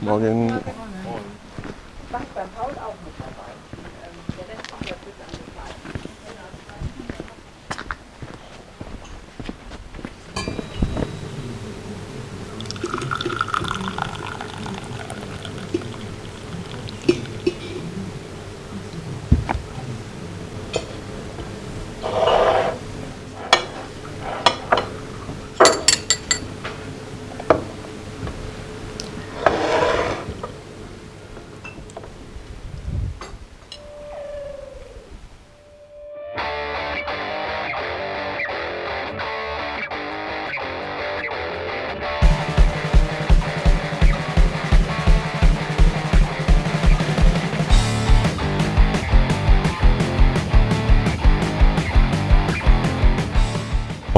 Morgen. beim Paul auch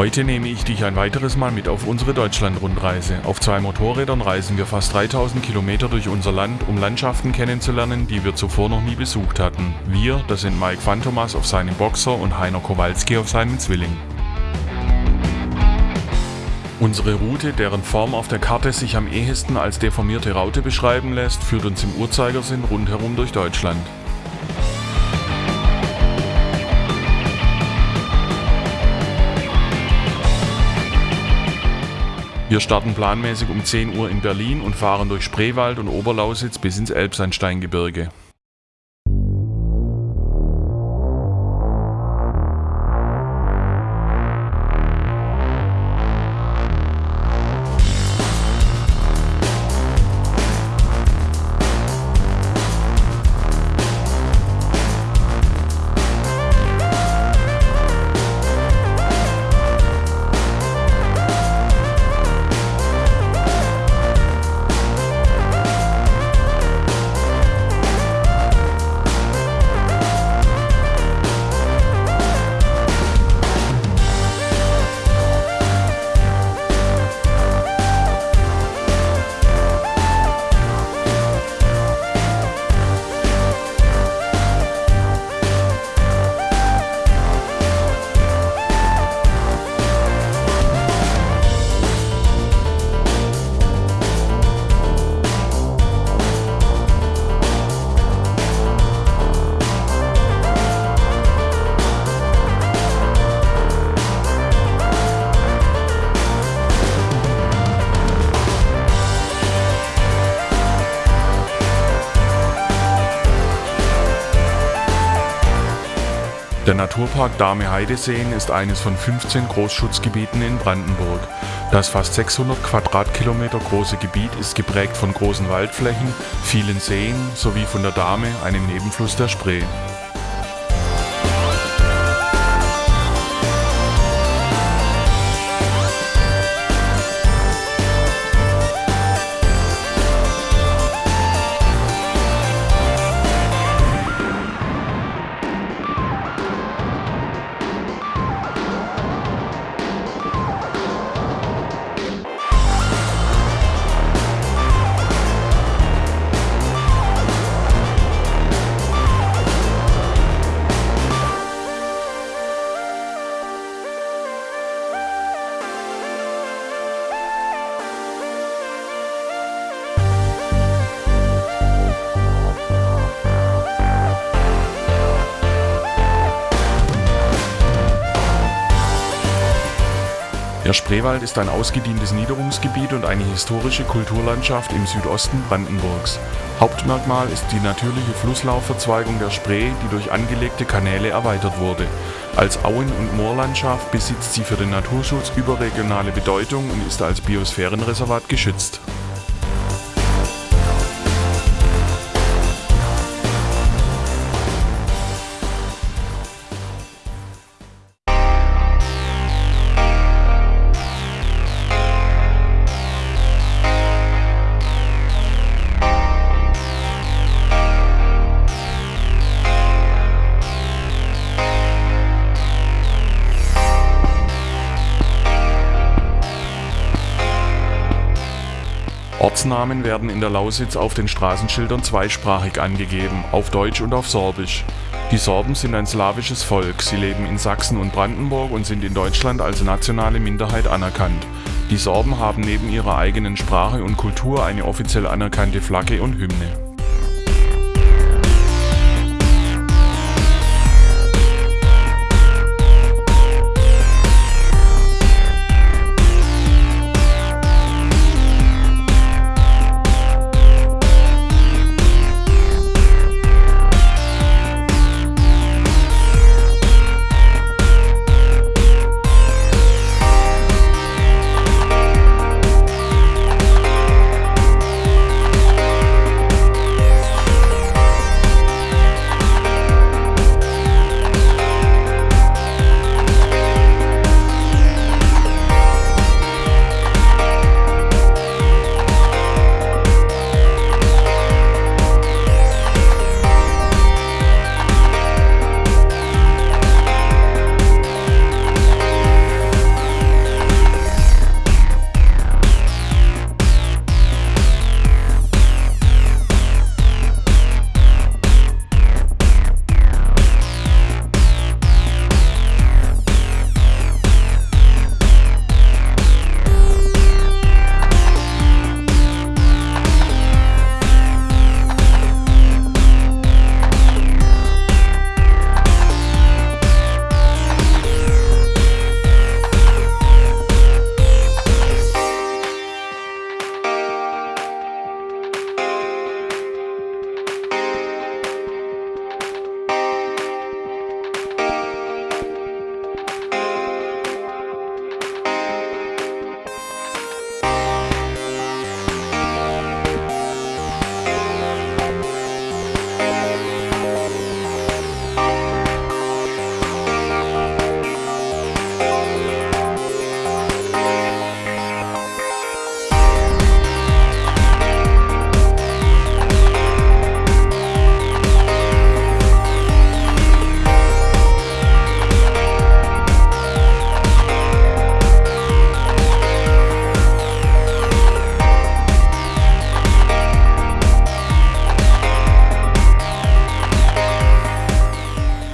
Heute nehme ich dich ein weiteres Mal mit auf unsere Deutschland-Rundreise. Auf zwei Motorrädern reisen wir fast 3000 Kilometer durch unser Land, um Landschaften kennenzulernen, die wir zuvor noch nie besucht hatten. Wir, das sind Mike Fantomas auf seinem Boxer und Heiner Kowalski auf seinem Zwilling. Unsere Route, deren Form auf der Karte sich am ehesten als deformierte Raute beschreiben lässt, führt uns im Uhrzeigersinn rundherum durch Deutschland. Wir starten planmäßig um 10 Uhr in Berlin und fahren durch Spreewald und Oberlausitz bis ins Elbsandsteingebirge. Der Naturpark Dahme-Heideseen ist eines von 15 Großschutzgebieten in Brandenburg. Das fast 600 Quadratkilometer große Gebiet ist geprägt von großen Waldflächen, vielen Seen sowie von der Dahme, einem Nebenfluss der Spree. Der Spreewald ist ein ausgedientes Niederungsgebiet und eine historische Kulturlandschaft im Südosten Brandenburgs. Hauptmerkmal ist die natürliche Flusslaufverzweigung der Spree, die durch angelegte Kanäle erweitert wurde. Als Auen- und Moorlandschaft besitzt sie für den Naturschutz überregionale Bedeutung und ist als Biosphärenreservat geschützt. Ortsnamen werden in der Lausitz auf den Straßenschildern zweisprachig angegeben, auf Deutsch und auf Sorbisch. Die Sorben sind ein slawisches Volk, sie leben in Sachsen und Brandenburg und sind in Deutschland als nationale Minderheit anerkannt. Die Sorben haben neben ihrer eigenen Sprache und Kultur eine offiziell anerkannte Flagge und Hymne.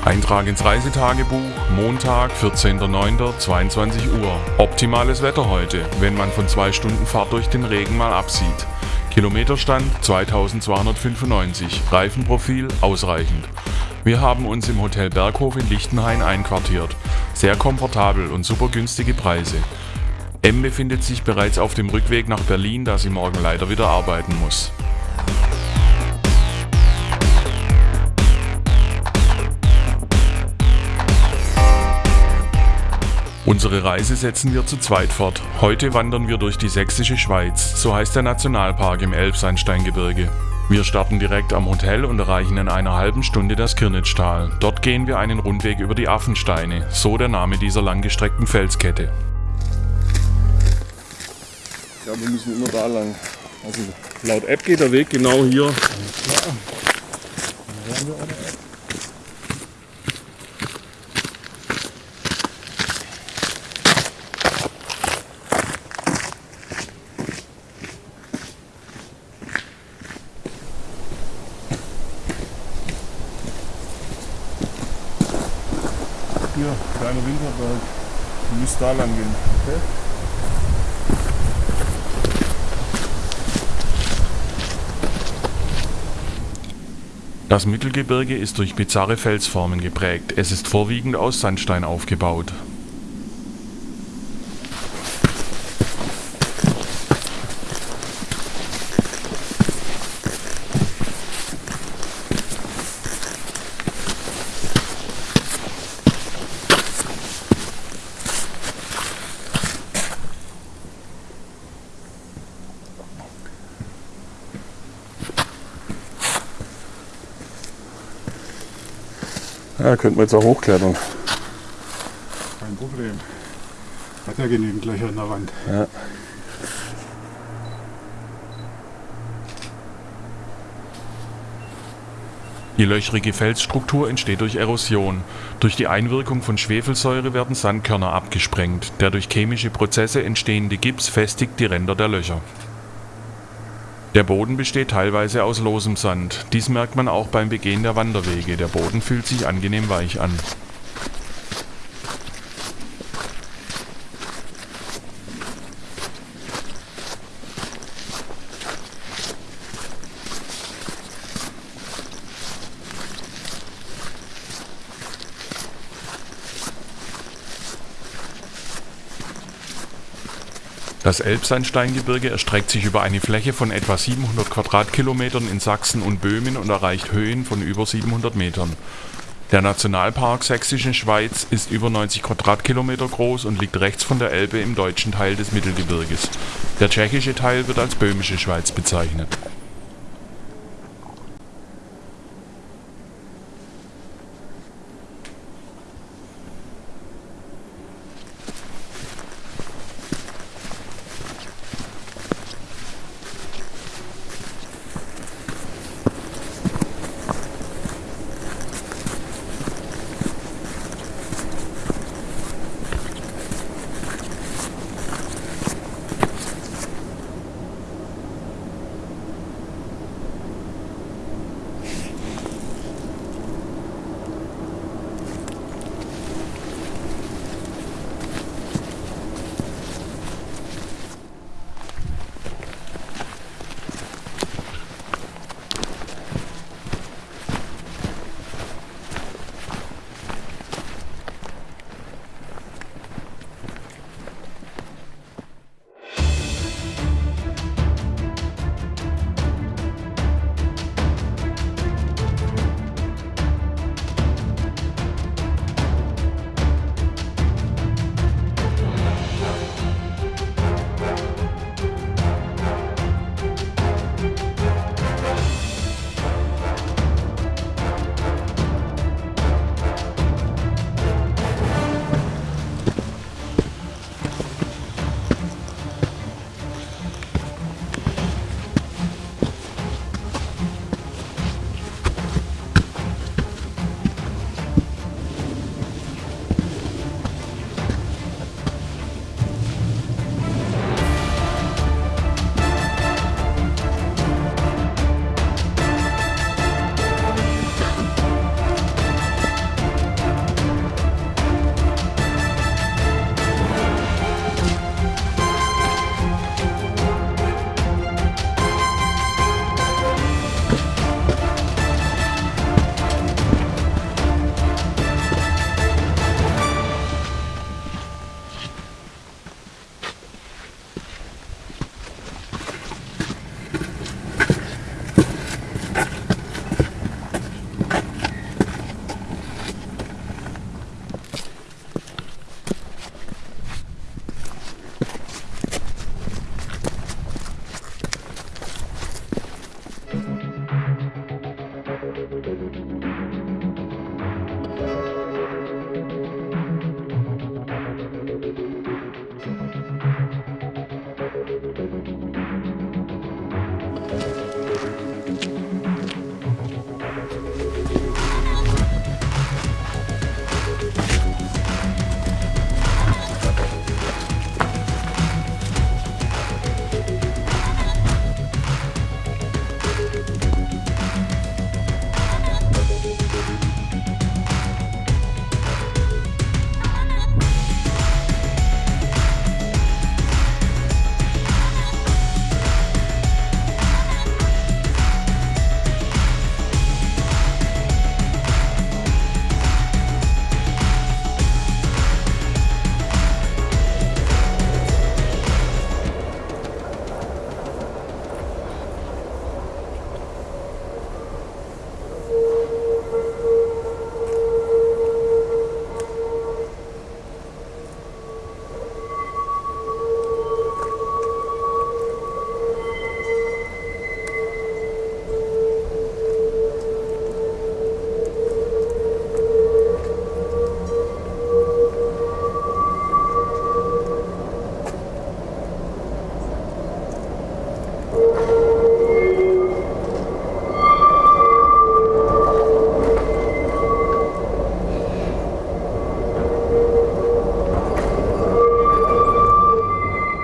Eintrag ins Reisetagebuch, Montag, 14.09.22 Uhr. Optimales Wetter heute, wenn man von zwei Stunden Fahrt durch den Regen mal absieht. Kilometerstand 2295, Reifenprofil ausreichend. Wir haben uns im Hotel Berghof in Lichtenhain einquartiert. Sehr komfortabel und super günstige Preise. M befindet sich bereits auf dem Rückweg nach Berlin, da sie morgen leider wieder arbeiten muss. Unsere Reise setzen wir zu zweit fort. Heute wandern wir durch die sächsische Schweiz, so heißt der Nationalpark im Elbsandsteingebirge. Wir starten direkt am Hotel und erreichen in einer halben Stunde das Kirnitschtal. Dort gehen wir einen Rundweg über die Affensteine, so der Name dieser langgestreckten Felskette. Ja, wir müssen immer da lang. Also laut App geht der Weg genau hier. Ja. Hier, kleiner Winterberg. Du müsst da lang gehen. Okay? Das Mittelgebirge ist durch bizarre Felsformen geprägt. Es ist vorwiegend aus Sandstein aufgebaut. Ja, könnten wir jetzt auch hochklettern. Kein Problem. Hat ja genügend Löcher in der Wand. Ja. Die löchrige Felsstruktur entsteht durch Erosion. Durch die Einwirkung von Schwefelsäure werden Sandkörner abgesprengt. Der durch chemische Prozesse entstehende Gips festigt die Ränder der Löcher. Der Boden besteht teilweise aus losem Sand. Dies merkt man auch beim Begehen der Wanderwege. Der Boden fühlt sich angenehm weich an. Das Elbsandsteingebirge erstreckt sich über eine Fläche von etwa 700 Quadratkilometern in Sachsen und Böhmen und erreicht Höhen von über 700 Metern. Der Nationalpark Sächsische Schweiz ist über 90 Quadratkilometer groß und liegt rechts von der Elbe im deutschen Teil des Mittelgebirges. Der tschechische Teil wird als Böhmische Schweiz bezeichnet.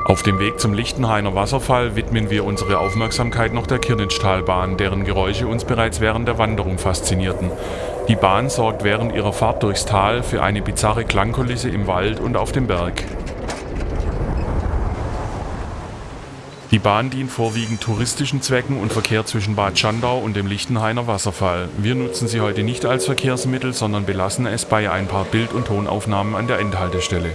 Auf dem Weg zum Lichtenhainer Wasserfall widmen wir unsere Aufmerksamkeit noch der Kirnitztalbahn, deren Geräusche uns bereits während der Wanderung faszinierten. Die Bahn sorgt während ihrer Fahrt durchs Tal für eine bizarre Klangkulisse im Wald und auf dem Berg. Die Bahn dient vorwiegend touristischen Zwecken und verkehrt zwischen Bad Schandau und dem Lichtenhainer Wasserfall. Wir nutzen sie heute nicht als Verkehrsmittel, sondern belassen es bei ein paar Bild- und Tonaufnahmen an der Endhaltestelle.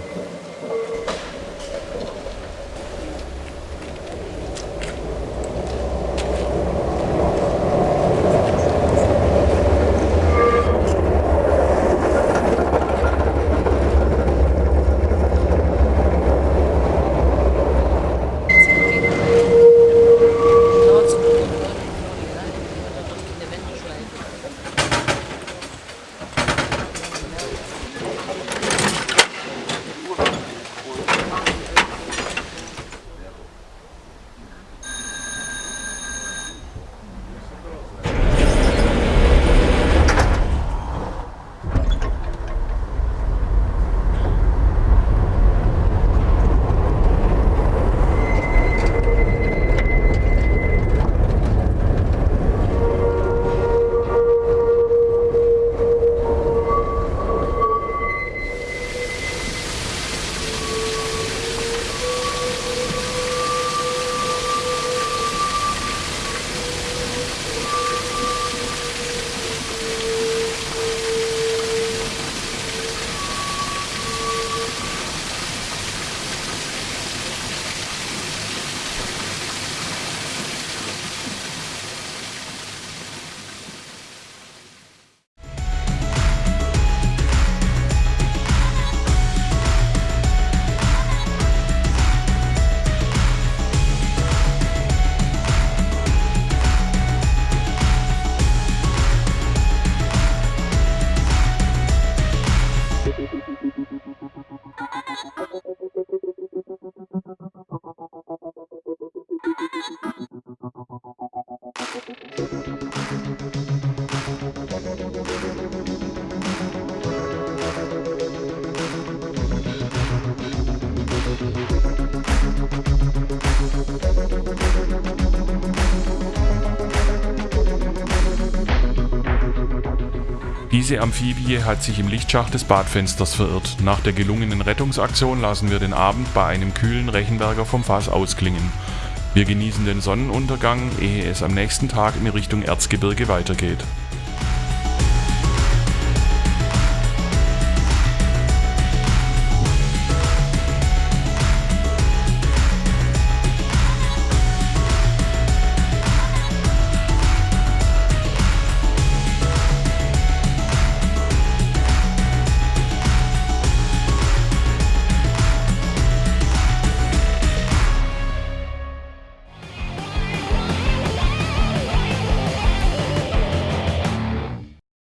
Diese Amphibie hat sich im Lichtschacht des Badfensters verirrt. Nach der gelungenen Rettungsaktion lassen wir den Abend bei einem kühlen Rechenberger vom Fass ausklingen. Wir genießen den Sonnenuntergang, ehe es am nächsten Tag in Richtung Erzgebirge weitergeht.